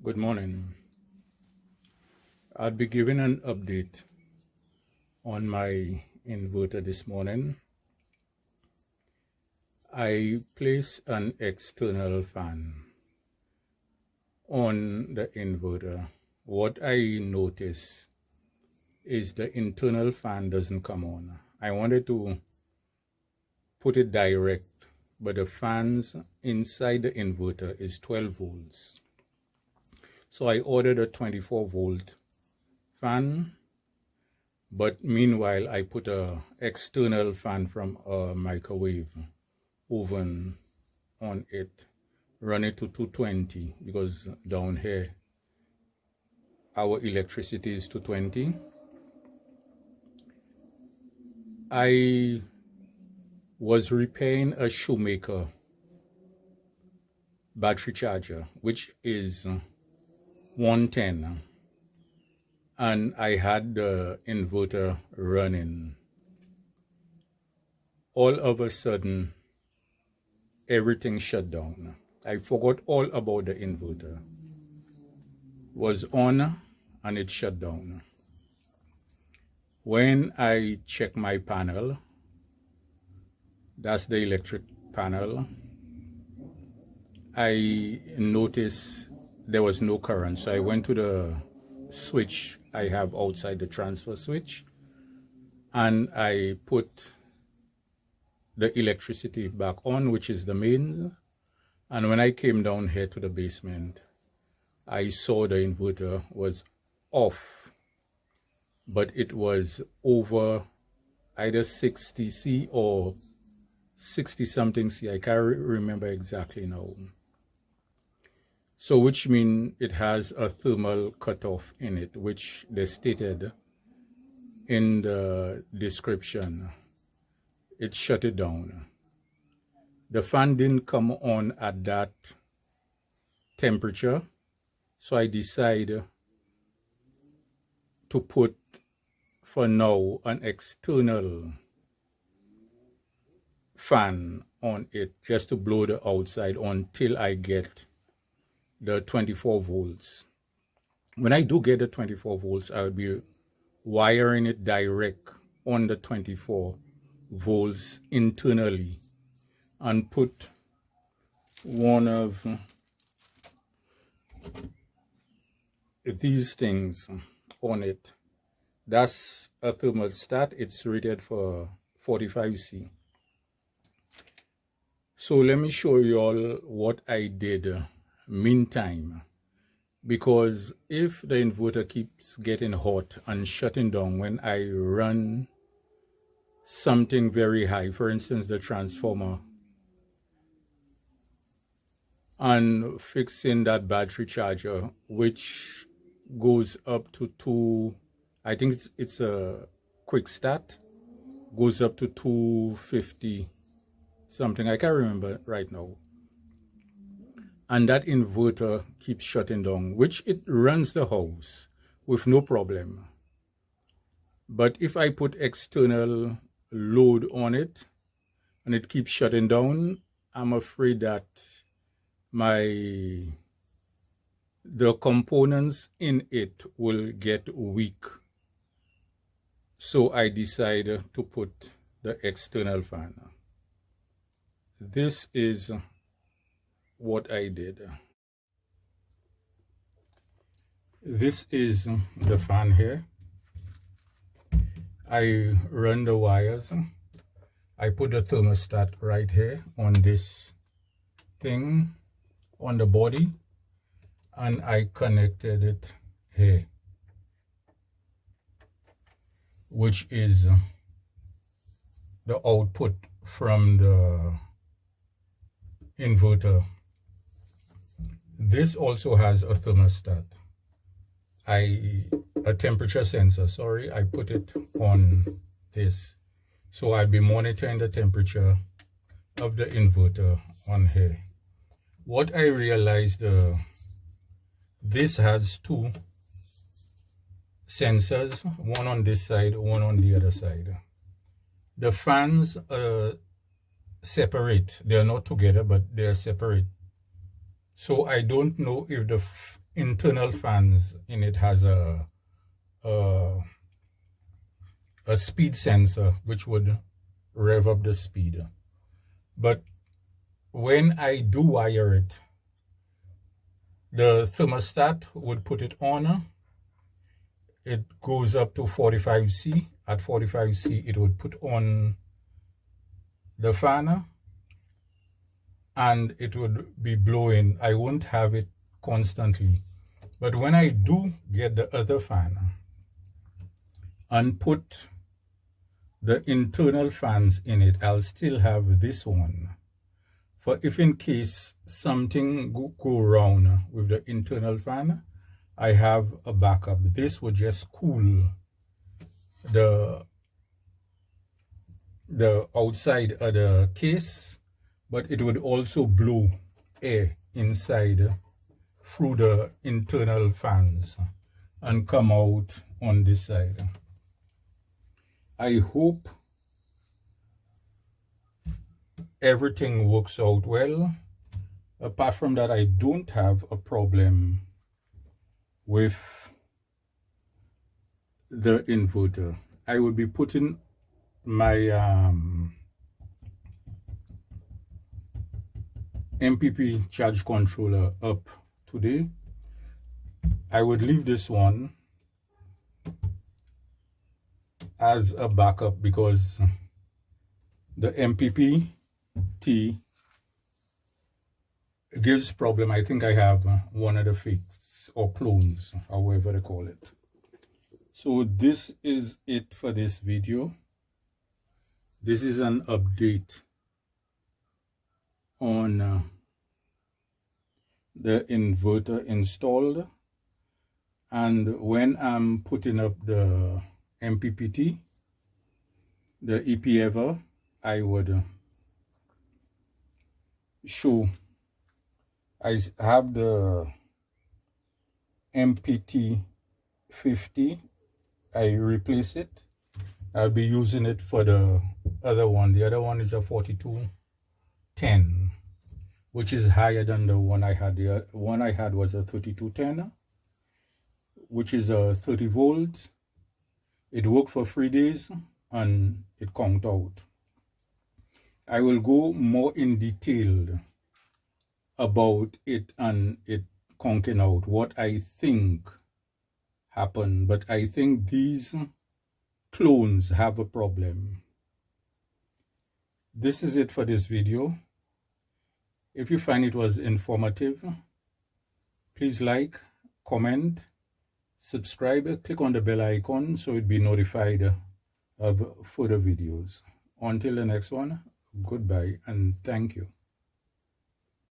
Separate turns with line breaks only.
Good morning. I'll be giving an update on my inverter this morning. I place an external fan on the inverter. What I notice is the internal fan doesn't come on. I wanted to put it direct, but the fans inside the inverter is 12 volts. So I ordered a 24 volt fan but meanwhile I put a external fan from a microwave oven on it run it to 220 because down here our electricity is 220 I was repairing a Schumacher battery charger which is 110 and I had the inverter running. All of a sudden, everything shut down. I forgot all about the inverter. Was on and it shut down. When I check my panel, that's the electric panel, I noticed there was no current. So I went to the switch I have outside the transfer switch and I put the electricity back on which is the mains and when I came down here to the basement I saw the inverter was off but it was over either 60 C or 60 something C. I can't remember exactly now so which means it has a thermal cutoff in it, which they stated in the description. It shut it down. The fan didn't come on at that temperature, so I decided to put for now an external fan on it just to blow the outside until I get the 24 volts. When I do get the 24 volts, I'll be wiring it direct on the 24 volts internally and put one of these things on it. That's a thermostat. It's rated for 45C. So let me show you all what I did meantime because if the inverter keeps getting hot and shutting down when I run something very high, for instance, the transformer, and fixing that battery charger, which goes up to two, I think it's, it's a quick start, goes up to 250 something. I can't remember right now and that inverter keeps shutting down, which it runs the house with no problem. But if I put external load on it and it keeps shutting down, I'm afraid that my the components in it will get weak. So I decided to put the external fan. This is what I did. This is the fan here. I run the wires. I put the thermostat right here on this thing on the body and I connected it here which is the output from the inverter this also has a thermostat. I a temperature sensor, sorry, I put it on this. So I'll be monitoring the temperature of the inverter on here. What I realized, uh, this has two sensors, one on this side, one on the other side. The fans are separate. They are not together, but they are separate. So I don't know if the internal fans in it has a, a, a speed sensor which would rev up the speed. But when I do wire it, the thermostat would put it on. It goes up to 45C. At 45C, it would put on the fan and it would be blowing. I won't have it constantly. But when I do get the other fan and put the internal fans in it, I'll still have this one. For if in case something go, go wrong with the internal fan, I have a backup. This would just cool the the outside of the case, but it would also blow air inside through the internal fans and come out on this side. I hope everything works out well. Apart from that, I don't have a problem with the inverter. I will be putting my um, MPP charge controller up today. I would leave this one as a backup because the MPP T gives problem. I think I have one of the fakes or clones, however they call it. So this is it for this video. This is an update on uh, the inverter installed. And when I'm putting up the MPPT the EPEVER I would show. I have the MPT 50 I replace it. I'll be using it for the other one. The other one is a 4210 which is higher than the one I had. The one I had was a 3210, which is a 30 volts. It worked for three days and it conked out. I will go more in detail about it and it conking out, what I think happened. But I think these clones have a problem. This is it for this video. If you find it was informative, please like, comment, subscribe, click on the bell icon so you'll be notified of further videos. Until the next one, goodbye and thank you.